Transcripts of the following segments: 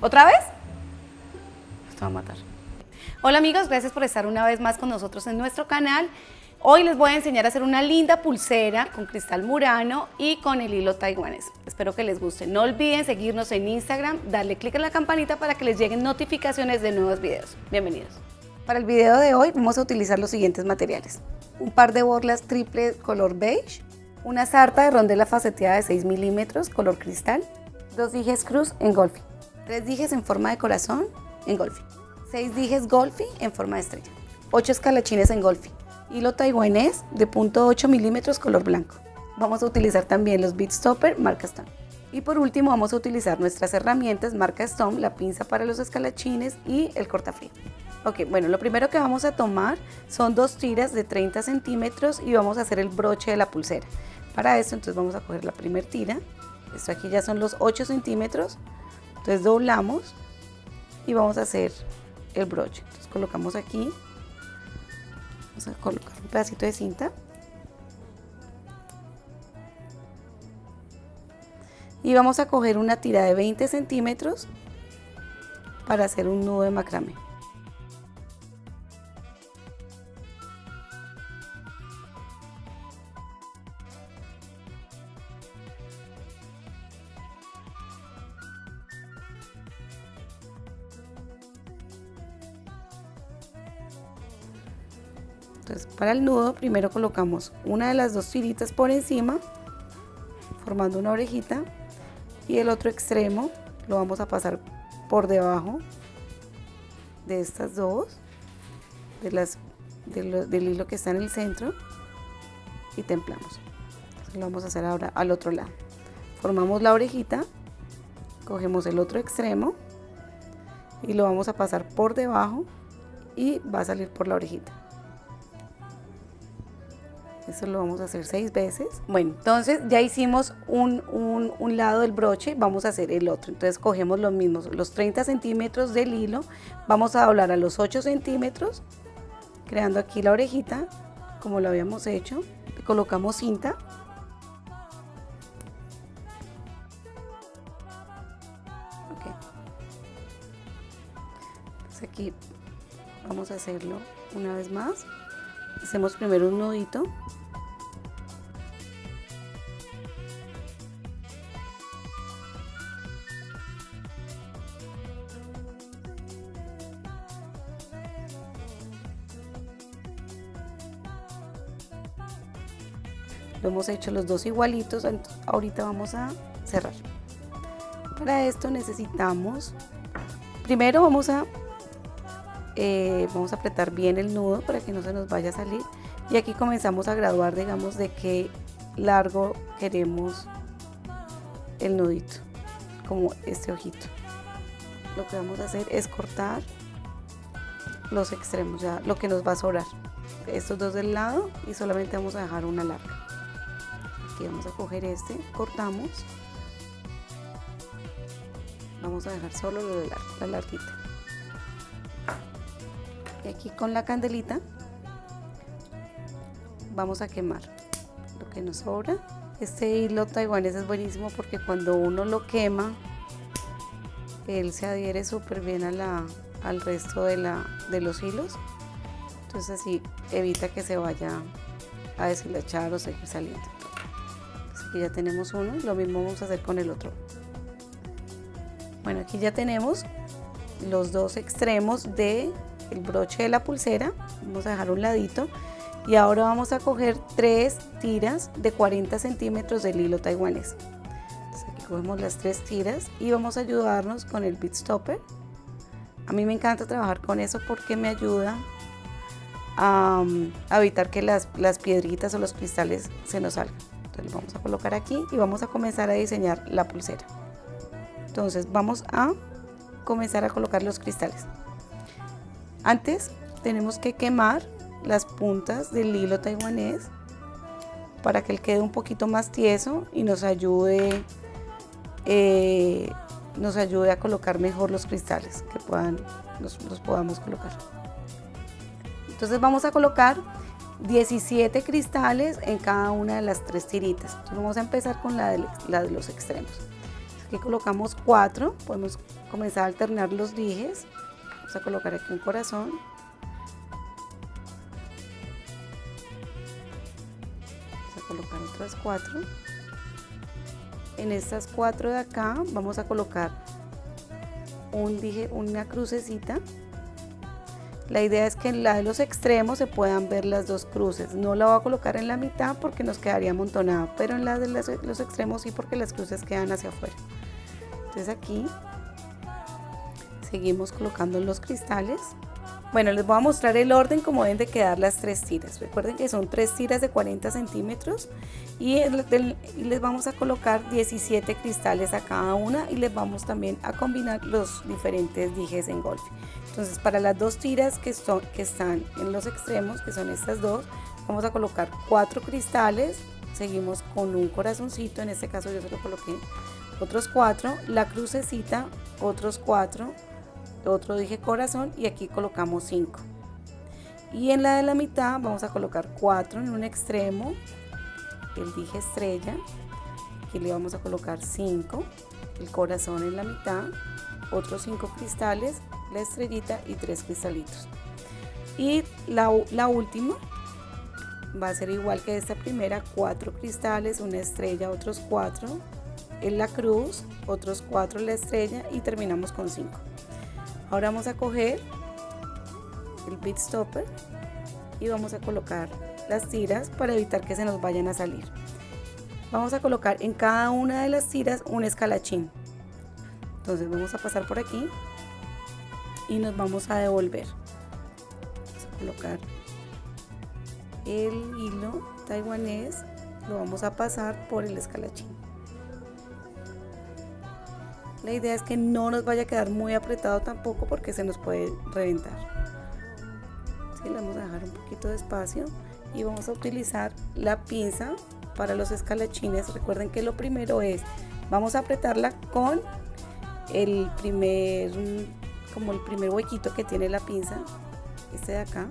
¿Otra vez? Esto va a matar. Hola amigos, gracias por estar una vez más con nosotros en nuestro canal. Hoy les voy a enseñar a hacer una linda pulsera con cristal murano y con el hilo taiwanés. Espero que les guste. No olviden seguirnos en Instagram, darle clic en la campanita para que les lleguen notificaciones de nuevos videos. Bienvenidos. Para el video de hoy vamos a utilizar los siguientes materiales. Un par de borlas triple color beige, una sarta de rondela faceteada de 6 milímetros color cristal, dos dijes cruz en golfing, tres dijes en forma de corazón en golfing, seis dijes golfing en forma de estrella, ocho escalachines en golfing, hilo taiwanés de .8 milímetros color blanco. Vamos a utilizar también los bead stopper marca Stone. Y por último vamos a utilizar nuestras herramientas marca Stone, la pinza para los escalachines y el cortafrío. Ok, bueno, lo primero que vamos a tomar son dos tiras de 30 centímetros y vamos a hacer el broche de la pulsera. Para esto entonces vamos a coger la primera tira, esto aquí ya son los 8 centímetros, entonces doblamos y vamos a hacer el broche. Entonces colocamos aquí Vamos a colocar un pedacito de cinta. Y vamos a coger una tira de 20 centímetros para hacer un nudo de macramé. Entonces para el nudo primero colocamos una de las dos tiritas por encima, formando una orejita, y el otro extremo lo vamos a pasar por debajo de estas dos, de las, del hilo que está en el centro, y templamos. lo vamos a hacer ahora al otro lado. Formamos la orejita, cogemos el otro extremo y lo vamos a pasar por debajo y va a salir por la orejita. Eso lo vamos a hacer seis veces. Bueno, entonces ya hicimos un, un, lado del broche, vamos a hacer el otro. Entonces cogemos los mismos, los 30 centímetros del hilo, vamos a doblar a los 8 centímetros, creando aquí la orejita, como lo habíamos hecho. colocamos cinta. Entonces aquí vamos a hacerlo una vez más. Hacemos primero un nudito. Lo hemos hecho los dos igualitos ahorita vamos a cerrar. Para esto necesitamos primero vamos a eh, vamos a apretar bien el nudo para que no se nos vaya a salir y aquí comenzamos a graduar digamos de qué largo queremos el nudito como este ojito. Lo que vamos a hacer es cortar los extremos ya lo que nos va a sobrar estos dos del lado y solamente vamos a dejar una larga vamos a coger este, cortamos, vamos a dejar solo lo de la, la larguita. Y aquí con la candelita vamos a quemar lo que nos sobra. Este hilo taiwanés es buenísimo porque cuando uno lo quema, él se adhiere súper bien a la, al resto de, la, de los hilos. Entonces así evita que se vaya a deshilachar o seguir saliendo aquí ya tenemos uno, lo mismo vamos a hacer con el otro. Bueno, aquí ya tenemos los dos extremos del el broche de la pulsera, vamos a dejar un ladito y ahora vamos a coger tres tiras de 40 centímetros del hilo taiwanés. Entonces aquí cogemos las tres tiras y vamos a ayudarnos con el bead stopper. A mí me encanta trabajar con eso porque me ayuda a, a evitar que las, las piedritas o los cristales se nos salgan vamos a colocar aquí y vamos a comenzar a diseñar la pulsera. Entonces vamos a comenzar a colocar los cristales. Antes tenemos que quemar las puntas del hilo taiwanés para que él quede un poquito más tieso y nos ayude, eh, nos ayude a colocar mejor los cristales que puedan, los, los podamos colocar. Entonces vamos a colocar 17 cristales en cada una de las tres tiritas. Vamos a empezar con la de, la de los extremos. aquí colocamos cuatro podemos comenzar a alternar los dijes vamos a colocar aquí un corazón vamos a colocar otras cuatro en estas cuatro de acá vamos a colocar un dije una crucecita la idea es que en la de los extremos se puedan ver las dos cruces. No la voy a colocar en la mitad porque nos quedaría amontonado, pero en la de los extremos sí porque las cruces quedan hacia afuera. Entonces aquí seguimos colocando los cristales. Bueno, les voy a mostrar el orden como deben de quedar las tres tiras. Recuerden que son tres tiras de 40 centímetros y les vamos a colocar 17 cristales a cada una y les vamos también a combinar los diferentes dijes en golf. Entonces para las dos tiras que, que están en los extremos, que son estas dos, vamos a colocar cuatro cristales, seguimos con un corazoncito, en este caso yo se lo coloqué otros cuatro, la crucecita, otros cuatro, otro dije corazón y aquí colocamos cinco. Y en la de la mitad vamos a colocar cuatro en un extremo, el dije estrella, aquí le vamos a colocar 5, el corazón en la mitad, otros 5 cristales, la estrellita y 3 cristalitos. Y la, la última va a ser igual que esta primera, 4 cristales, una estrella, otros 4 en la cruz, otros 4 en la estrella y terminamos con 5. Ahora vamos a coger el bit stopper y vamos a colocar las tiras para evitar que se nos vayan a salir. Vamos a colocar en cada una de las tiras un escalachín. Entonces vamos a pasar por aquí y nos vamos a devolver. Vamos a colocar el hilo taiwanés, lo vamos a pasar por el escalachín. La idea es que no nos vaya a quedar muy apretado tampoco porque se nos puede reventar. ¿Sí? Le vamos a dejar un poquito de espacio y vamos a utilizar la pinza para los escalachines recuerden que lo primero es vamos a apretarla con el primer como el primer huequito que tiene la pinza este de acá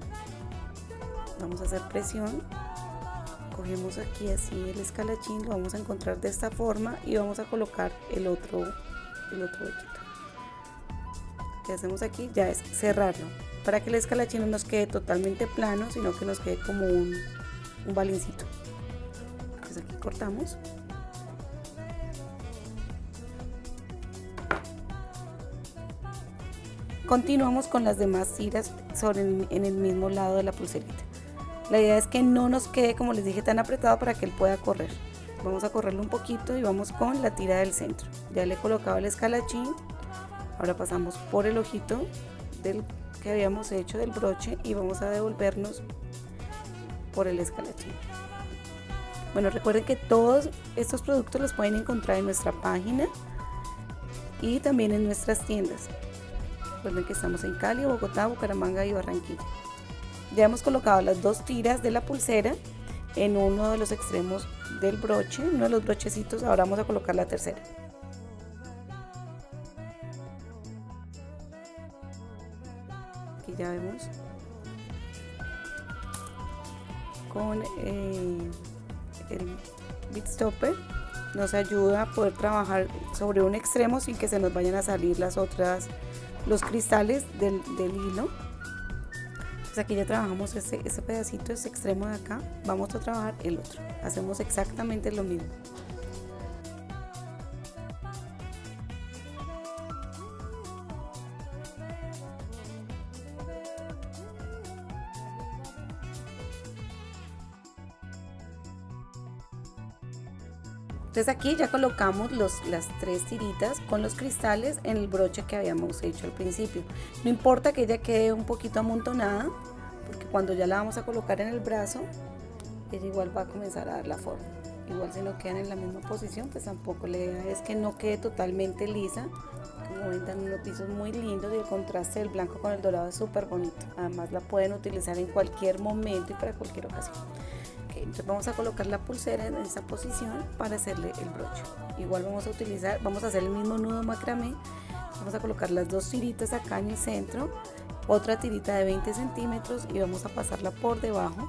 vamos a hacer presión cogemos aquí así el escalachín lo vamos a encontrar de esta forma y vamos a colocar el otro el otro huequito que hacemos aquí ya es cerrarlo para que el escalachín no nos quede totalmente plano, sino que nos quede como un, un balincito. Entonces aquí cortamos. Continuamos con las demás tiras sobre en el mismo lado de la pulserita. La idea es que no nos quede, como les dije, tan apretado para que él pueda correr. Vamos a correrlo un poquito y vamos con la tira del centro. Ya le he colocado el escalachín. Ahora pasamos por el ojito del que habíamos hecho del broche y vamos a devolvernos por el escalachín. Bueno, recuerden que todos estos productos los pueden encontrar en nuestra página y también en nuestras tiendas. Recuerden que estamos en Cali, Bogotá, Bucaramanga y Barranquilla. Ya hemos colocado las dos tiras de la pulsera en uno de los extremos del broche, uno de los brochecitos. Ahora vamos a colocar la tercera. ya vemos con eh, el bit stopper nos ayuda a poder trabajar sobre un extremo sin que se nos vayan a salir las otras los cristales del, del hilo aquí ya trabajamos ese, ese pedacito ese extremo de acá vamos a trabajar el otro. Hacemos exactamente lo mismo Entonces aquí ya colocamos los, las tres tiritas con los cristales en el broche que habíamos hecho al principio. No importa que ella quede un poquito amontonada, porque cuando ya la vamos a colocar en el brazo, ella igual va a comenzar a dar la forma. Igual si no quedan en la misma posición, pues tampoco la idea es que no quede totalmente lisa. Como ven, dan unos pisos muy lindos y el contraste del blanco con el dorado es súper bonito. Además la pueden utilizar en cualquier momento y para cualquier ocasión entonces vamos a colocar la pulsera en esa posición para hacerle el broche. Igual vamos a utilizar vamos a hacer el mismo nudo macramé. Vamos a colocar las dos tiritas acá en el centro otra tirita de 20 centímetros y vamos a pasarla por debajo.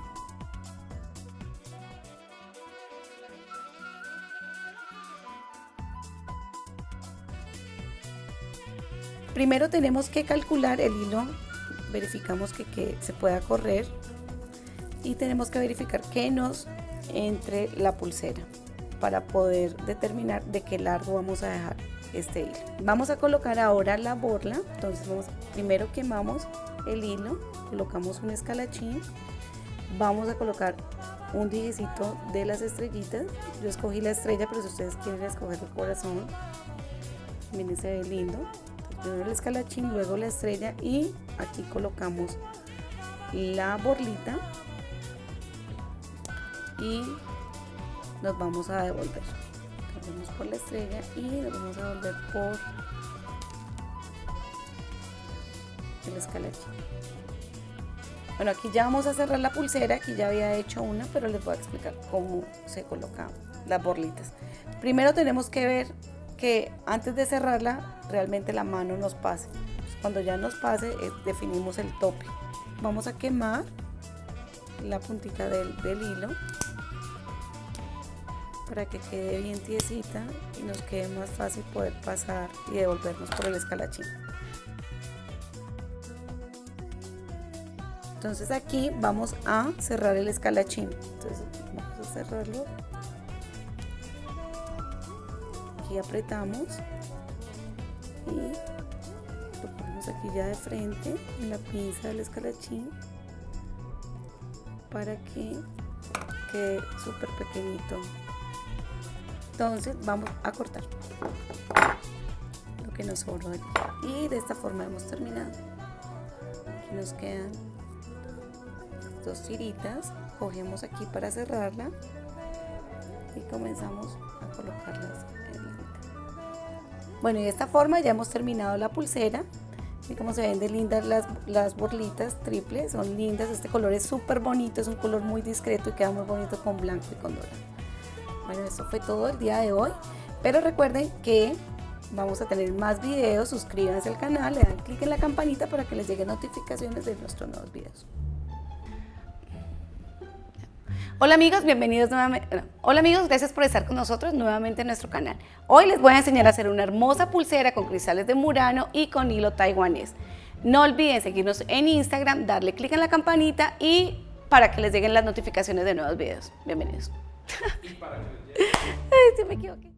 Primero tenemos que calcular el hilo, verificamos que, que se pueda correr y tenemos que verificar que nos entre la pulsera para poder determinar de qué largo vamos a dejar este hilo. Vamos a colocar ahora la borla, entonces vamos, primero quemamos el hilo, colocamos un escalachín, vamos a colocar un dijecito de las estrellitas, yo escogí la estrella pero si ustedes quieren escoger el corazón, miren se ve lindo, primero el escalachín, luego la estrella y aquí colocamos la borlita y nos vamos a devolver. Vamos por la estrella y nos vamos a devolver por el escalachín bueno aquí ya vamos a cerrar la pulsera aquí ya había hecho una pero les voy a explicar cómo se colocan las borlitas. Primero tenemos que ver que antes de cerrarla realmente la mano nos pase. Cuando ya nos pase eh, definimos el tope. Vamos a quemar la puntita del, del hilo para que quede bien tiesita y nos quede más fácil poder pasar y devolvernos por el escalachín. Entonces aquí vamos a cerrar el escalachín. Entonces vamos a cerrarlo. Aquí apretamos y lo ponemos aquí ya de frente en la pinza del escalachín para que quede súper pequeñito. Entonces vamos a cortar lo que nos sobró y de esta forma hemos terminado. Aquí nos quedan dos tiritas. Cogemos aquí para cerrarla y comenzamos a colocarlas en la bueno y de esta forma ya hemos terminado la pulsera y como se ven de lindas las, las borlitas triples son lindas este color es súper bonito es un color muy discreto y queda muy bonito con blanco y con dorado bueno, eso fue todo el día de hoy. Pero recuerden que vamos a tener más videos. Suscríbanse al canal, le dan clic en la campanita para que les lleguen notificaciones de nuestros nuevos videos. Hola amigos, bienvenidos nuevamente. Hola amigos, gracias por estar con nosotros nuevamente en nuestro canal. Hoy les voy a enseñar a hacer una hermosa pulsera con cristales de Murano y con hilo taiwanés. No olviden seguirnos en Instagram, darle clic en la campanita y para que les lleguen las notificaciones de nuevos videos. Bienvenidos. Ay, sí me equivoqué.